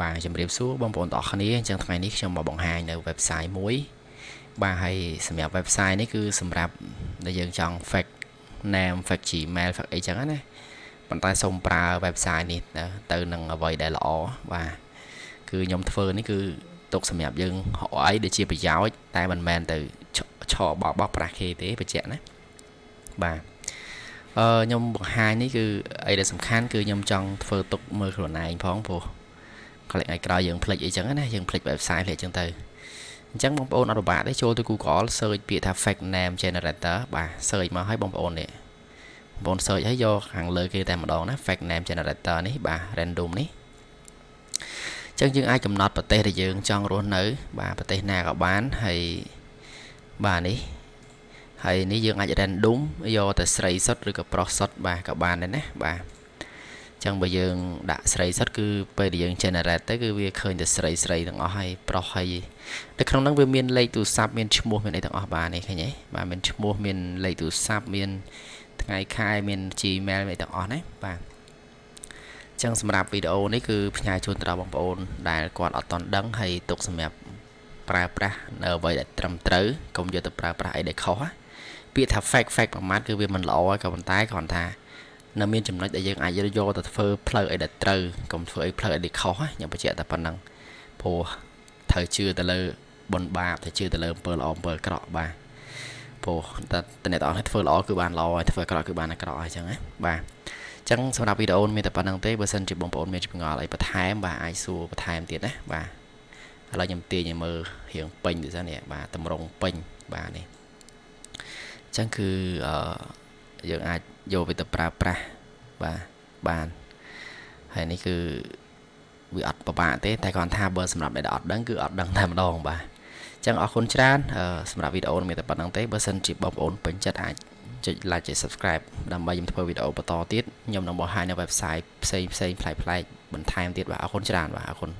បាទជំរាបសួរបងប្អូនទាំងអស់គ្នាអញ្ចឹងថ្ងៃនេះខ្ញុំមកបង្ហាញនៅ website មួយ បាទហើយសម្រាប់ website នេះគឺសម្រាប់ដែលយើងចង់ fake name fake gmail fake អីចឹងណាប៉ុន្តែសូមប្រើ website នេះទៅនឹងអ្វីដែលល្អបាទគឺខ្ញុំធ្វើនេះគឺទុកសម្រាប់យើងរកអីដែលជាប្រយោជន៍តែមិនមែនទៅឆបបោះប្រាស់គេទេបញ្ជាក់ណាបាទអឺខ្ញុំបង្ហាញនេះគឺអីដែលសំខាន់គឺខ្ញុំចង់ធ្វើទុកមើលខ្លួនឯងផងព្រោះ កលិចឲ្យក្រោយយើងភ្លេចអីចឹងណាយើងភ្លេច website ភ្លេចចឹងទៅអញ្ចឹងបងប្អូនអត់ពិបាកទេចូលទៅ Google search ពាក្យថា fake name generator បាទ search មកឲ្យបងប្អូននេះបងប្អូន search ឲ្យយកខាងលើគេតែម្ដងណា fake name generator នេះបាទ random នេះចឹងយើងអាចកំណត់ប្រទេសដែលយើងចង់រស់នៅ បាទប្រទេសណាក៏បានហើយបាទនេះហើយនេះយើងអាច random យកតែស្រីសុទ្ធឬក៏ប្រុសសុទ្ធបាទក៏បានដែរណាបាទ ចឹងបើយើងដាក់ស្រីសុទ្ធគឺពេលដែលយើង generate ទៅគឺវាឃើញតែស្រីស្រីទាំងអស់ហើយប្រុសហើយនៅក្នុងហ្នឹងវាមានលេខទូរស័ព្ទមានឈ្មោះមានអីទាំងអស់បាទនេះឃើញទេបាទមានឈ្មោះមានលេខទូរស័ព្ទមានថ្ងៃខែមាន Gmail មានទាំងអស់ណាបាទចឹងសម្រាប់វីដេអូនេះគឺផ្ញើជូនទៅដល់បងប្អូន ដែលគាត់អត់តន់ដឹងហើយទុកសម្រាប់ប្រើប្រាស់នៅអ្វីដែលត្រឹមត្រូវកុំយកទៅប្រើប្រាស់អីដែលខុសណាពាក្យថា fake fake ប្រមាថគឺវាមិនល្អហើយក៏ប៉ុន្តែគ្រាន់ថា នៅមានចំណុចដែលយើងអាចយកទៅធ្វើផ្លូវអីដែលត្រូវកុំធ្វើអីផ្លូវអីដែលខុសខ្ញុំបញ្ជាក់តែប៉ុណ្ណឹងព្រោះត្រូវជឿទៅលើបុណ្យបាបត្រូវជឿទៅលើអំពើល្អអំពើអាក្រក់បាទព្រោះតែតអ្នកទាំងអស់ធ្វើល្អគឺបានល្អហើយធ្វើអាក្រក់គឺបានអាក្រក់ហើយអញ្ចឹងណាបាទអញ្ចឹងសម្រាប់វីដេអូមានតែប៉ុណ្្នឹងទេបើសិនជាបងប្អូនមានចម្ងល់អីបន្ថែមបាទអាចសួរបន្ថែមទៀតណាបាទឥឡូវខ្ញុំទាញឲ្យមើលរៀងពេញទៅសិននេះបាទតម្រងពេញបាទនេះអញ្ចឹងគឺអឺយើងអាច យកវាទៅប្រើប្រាស់បាទបានហើយនេះគឺវាអត់ពិបាកទេតែគ្រាន់ថាបើសម្រាប់អ្នកដែលអត់ដឹងគឺអត់ដឹងតែម្ដងបាទអញ្ចឹងអរគុណច្រើនសម្រាប់វីដេអូនេះមានតែប៉ុណ្្នឹងទេបើសិនជាបងប្អូនពេញចិត្តអាចចុច like ចុច subscribe ដើម្បីខ្ញុំធ្វើវីដេអូបន្តទៀតខ្ញុំនឹងបង្ហាញនៅ website ផ្សេងផ្សេងប្លែកៗបន្ថែមទៀតបាទអរគុណច្រើនបាទអរគុណ